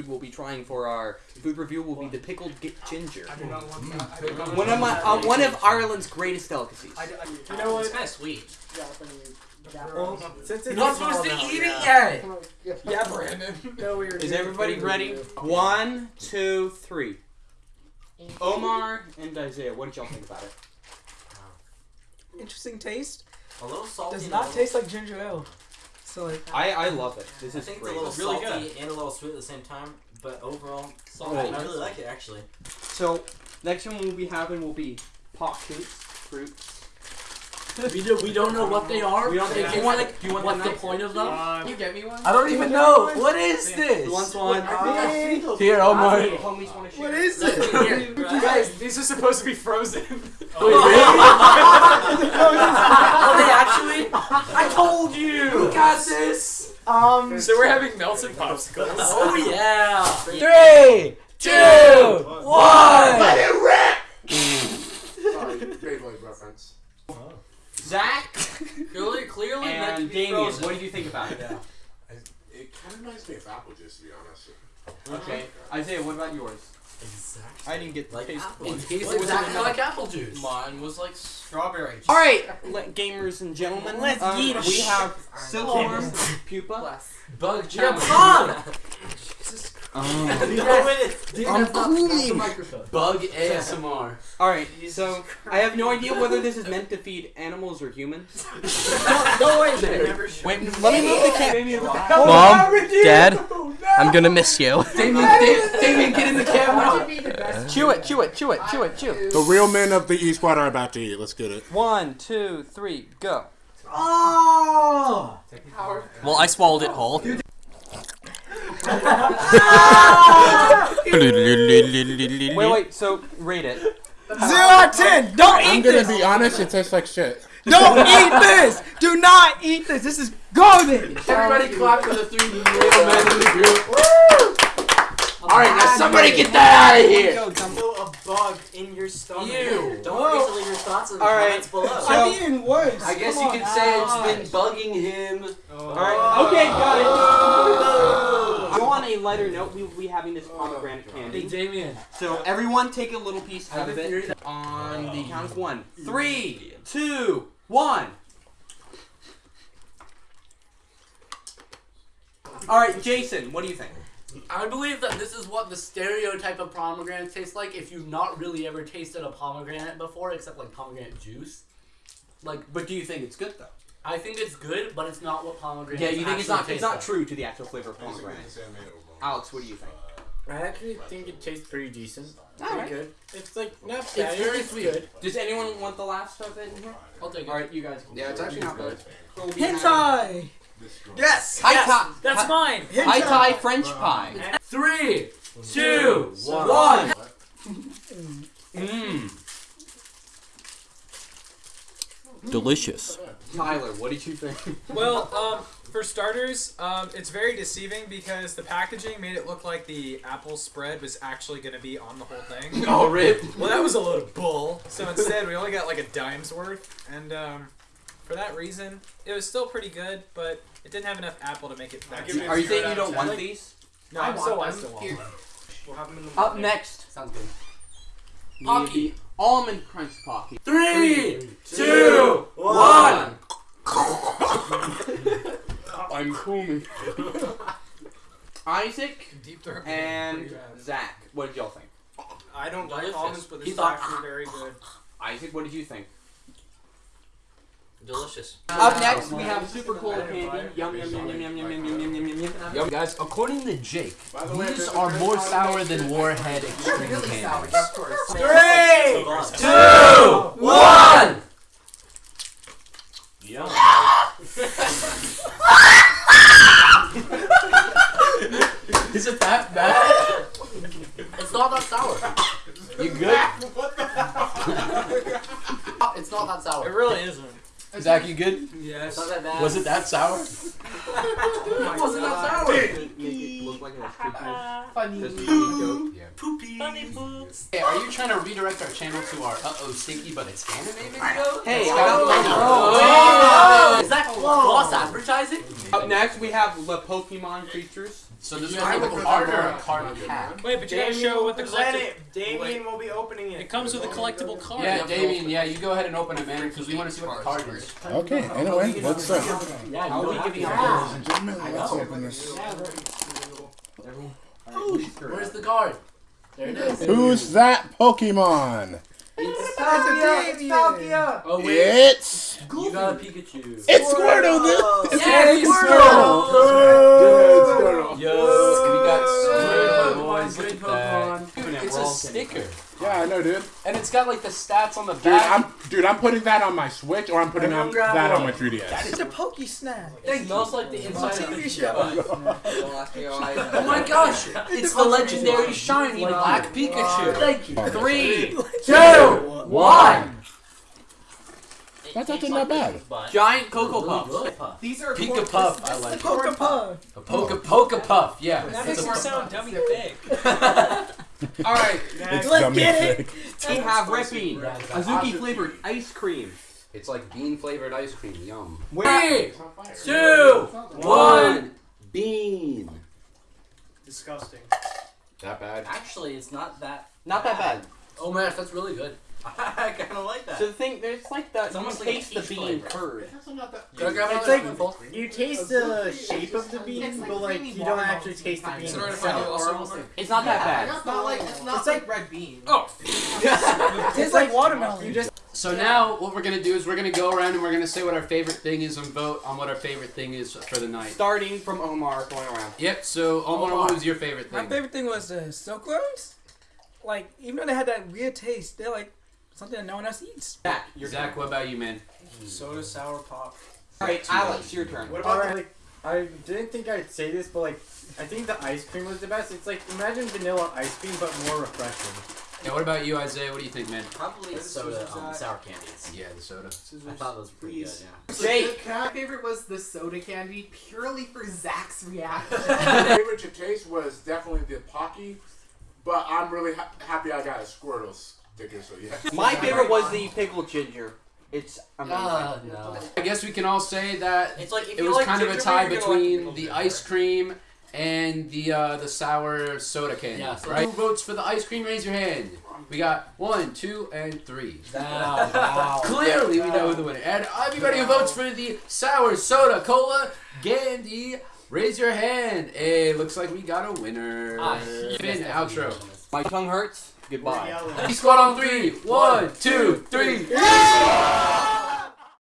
food we'll be trying for our food review will be the pickled gi- ginger. I do not want that. I do not One of my that. uh, one of Ireland's greatest delicacies. I, I, You know what? It's kind of sweet. Well, since it's You're not supposed to eat it yet. yeah, Brandon. No, we were Is doing everybody food ready? review. One, two, three. Omar and Isaiah, what did y'all think about it? Interesting taste. A little salty. Does not a taste like ginger ale. So like, I I love it. This I is think it's a little Really salty good. and a little sweet at the same time, but overall, salty. Right. I really like it actually. So next one we'll be having will be pot shoots, fruits. We, do, we don't know what they are. We don't They think- can, do you want- like, do you want what's the the point of them? Can you get me one? I don't even know. What is this? Who wants one? Here, Omar. Homies want to share. what is Here, it? You guys, these are supposed to be frozen. Wait, Are they actually? I told you. Who got this? Um, so we're having melted popsicles. Oh yeah. three, two, one. Sorry, Zach Clearly, clearly meant to and be Damien, frozen. what did you think about it? It kind of reminds me of apple juice, to be honest. Okay, Isaiah, what about yours? Exactly. I didn't get the Like taste. apple It juice. tastes What was exactly it? like apple juice. Mine was like strawberry. juice. All right, le- gamers and gentlemen, Let's um, eat it. we have Silkworm, Pupa. Bug Yeah, challenge. Mom! Um, I'm cool. Bug ASMR. all right, so I have no idea whether this is meant to feed animals or humans. Go away there. Wait, let me move the camera. Mom, Dad, I'm gonna miss you. Damien, Da- Damien, get in the camera. Chew it, chew it, chew it, chew it, chew. The real men of the E Squad are about to eat. Let's get it. One, two, three, go. Oh! Well, I swallowed it whole. Wait, wait. So rate it. Zero out of ten. Don't eat this! I'm gonna this. be honest, it tastes like shit. Don't eat this. Do not eat this. This is garbage. Everybody clap for the three little men in the group. Alright, now somebody get that out of here! Go, Dumbo. Feel a bug in your stomach. Ew. Don't forget to leave your thoughts in the All right. comments below. So- I'm eating worse. I guess Come you could say it's been bugging him. Oh. All right. Okay, got it. Go on a lighter note. We will be having this pomegranate Hey, candy. Damien. So everyone, take a little piece out of it. On the count of one. Three, two, one. All right, Jason. What do you think? I believe that this is what the stereotype of pomegranate tastes like if you've not really ever tasted a pomegranate before, except like pomegranate juice. Like, But do you think it's good though? I think it's good, but it's not what pomegranate. Yeah, you think it's not? It's not like. true to the actual flavor of pomegranate. Alex, what do you think? I actually think it tastes pretty decent. All Pretty good. It's like not It's bad. very sweet. good. Does anyone want the last of it in here? I'll take it. All right, you guys. Yeah, it's actually not bad. Hentai. Yes. High top. That's mine. High Thai French pie. Three, two, One. Mmm. Delicious. Tyler, what did you think? Well, um, for starters, um, it's very deceiving because the packaging made it look like the apple spread was actually going to be on the whole thing. oh, rip. Well, that was a load of bull. So instead, we only got like a dime's worth, and um, for that reason, it was still pretty good, but it didn't have enough apple to make it that good. Are you saying you don't want these? No, I I'm still, want I still them. want Here. We'll have them in the Up next, Sounds good. we Pocky. have the almond crunch pocky. Three, two, one. I'm Kumi. Isaac Deep throat. and Zach, what did y'all think? I don't like Delicious. almonds, but this He is thought- actually very good. Isaac, what did you think? Delicious. Up next, we have super cool candy. Yum yum yum yum yum yum yum yum yum yum yum. Yo, guys, according to Jake, By the way, these there's a are more time sour than Warhead Extreme Candies. Three, Two, one. Is it that bad? It's not that sour. You good? It's not that sour. It really isn't. Zach, you good? Yes. It's not that bad. Was it that sour? It wasn't that sour. Make it look like a stupid. Just a funny joke. Poopy. Hey, are you trying to redirect our channel to our uh-oh stinky but it's anime video? Hey, I Oh. got Oh. Is that cross advertising? Up next, we have the Pokemon creatures. So this You it guys have have a a card or card. a pack? Wait, but you gotta show what the collectible. it. Damien will be opening It It comes with a collectible card. Yeah, Damien. Yeah, you go ahead and open it, man, because we want to see what the card is. Okay, anyway, let's uh, Yeah, How you are we don't giving out? ladies and gentlemen, let's open this. To. Where's the card? There it is. Who's that Pokemon? It's Palkia. It's Palkia. Oh wait, It's you got a Pikachu. it's Squirtle. This it's Yes, Squirtle. Good. Yo, we got Good Squirtle, boys. Good. Pokemon. Dude, it's a sticker, Yeah, I know, dude. and it's got like the stats on the Dude, back. I'm dude. I'm putting that on my Switch, or I'm putting on, Everyone grab that on my 3DS. It's a Poke Snack. It smells like the inside of TV the show. Oh my gosh! It's the legendary shiny black Pikachu. Thank you. Three, Two, one. That's actually not bad. giant Cocoa Puffs. These are Pika Puff, I like. it. Poke Puff. A Poke Poke Puff, yeah. That makes it sound dummy big. All right, It's Let's get it. we have Rippy, Azuki flavored ice cream. It's like bean flavored ice cream. Yum. Three, two, one. Bean. Disgusting. That bad? Actually, it's not that. Not that bad. Oh man, that's really good. I kind of like that. So the thing, there's like that. It's you almost like a taste the bean flavor. curd. Can I grab It's like- You taste the shape of the bean, but like you don't actually taste the bean. Is it alright if itself. I do also? It's not that bad. It's not like it's not It's like- red bean. Oh, It tastes like watermelon. You just So now what we're gonna do is we're gonna go around and we're gonna say what our favorite thing is and vote on what our favorite thing is for the night. Starting from Omar, going around. Yep. So Omar, what was your favorite thing? My favorite thing was uh, the silkworms. Like even though they had that weird taste, they're like something that no one else eats. Zach, your Zach, what about you, man? Soda sour pop. All right, Alex, your turn. What about like? I didn't think I'd say this, but like, I think the ice cream was the best. It's like imagine vanilla ice cream, but more refreshing. Yeah. What about you, Isaiah? What do you think, man? Probably the soda, um, sour candies. Yeah, the soda. I thought those were pretty good. Yeah. Jake. My favorite was the soda candy, purely for Zach's reaction. My favorite to taste was definitely the Pocky, but I'm really ha- happy I got a Squirtle sticker, so yeah. My favorite was the pickled ginger. It's amazing. Uh, no. I guess we can all say that It's like it was like kind of a tie beer, like between the ice cream and the uh, the sour soda candy. Yeah, so- right? Who votes for the ice cream? Raise your hand. We got one, two, and three. Wow, wow. Clearly, we know who the winner. And everybody who votes for the sour soda cola candy, raise your hand. Hey, looks like we got a winner. Ah, Finn, outro. My tongue hurts. Goodbye. He Squad on three. One, two, three.